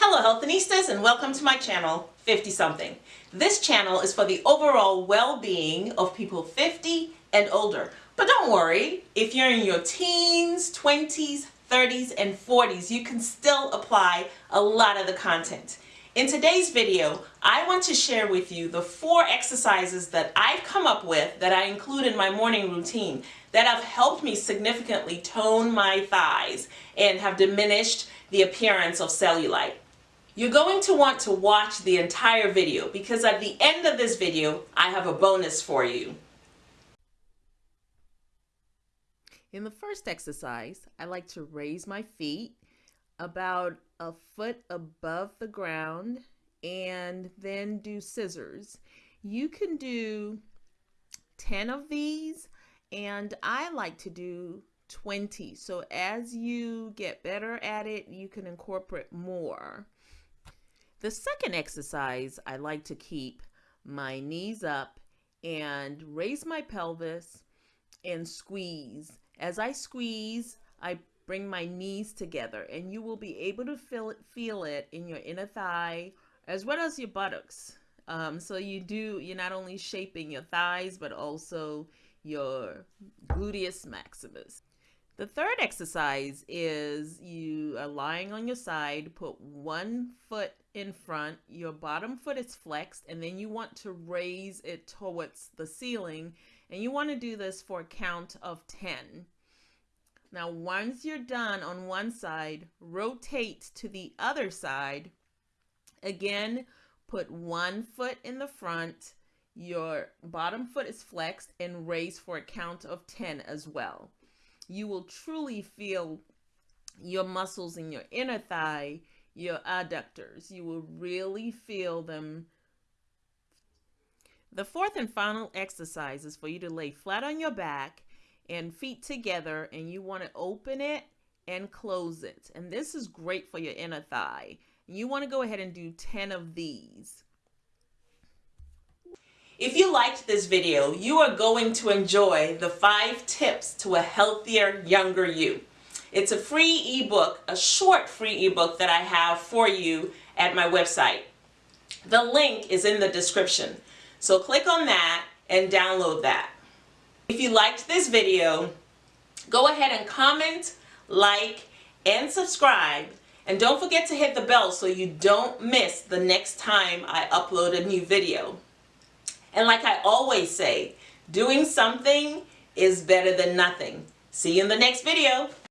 Hello Health Healthinistas and welcome to my channel 50 something. This channel is for the overall well-being of people 50 and older. But don't worry, if you're in your teens, 20s, 30s, and 40s, you can still apply a lot of the content. In today's video, I want to share with you the four exercises that I've come up with that I include in my morning routine that have helped me significantly tone my thighs and have diminished the appearance of cellulite. You're going to want to watch the entire video because at the end of this video, I have a bonus for you. In the first exercise, I like to raise my feet about a foot above the ground and then do scissors. You can do 10 of these and I like to do 20. So as you get better at it, you can incorporate more. The second exercise, I like to keep my knees up and raise my pelvis and squeeze. As I squeeze, I bring my knees together and you will be able to feel it, feel it in your inner thigh as well as your buttocks. Um, so you do, you're not only shaping your thighs, but also your gluteus maximus. The third exercise is you are lying on your side, put one foot in front, your bottom foot is flexed, and then you want to raise it towards the ceiling. And you want to do this for a count of 10. Now, once you're done on one side, rotate to the other side. Again, put one foot in the front, your bottom foot is flexed, and raise for a count of 10 as well. You will truly feel your muscles in your inner thigh, your adductors. You will really feel them. The fourth and final exercise is for you to lay flat on your back and feet together and you want to open it and close it. And this is great for your inner thigh. You want to go ahead and do 10 of these. If you liked this video, you are going to enjoy the five tips to a healthier, younger you. It's a free ebook, a short free ebook that I have for you at my website. The link is in the description. So click on that and download that. If you liked this video, go ahead and comment, like, and subscribe. And don't forget to hit the bell so you don't miss the next time I upload a new video. And like I always say, doing something is better than nothing. See you in the next video.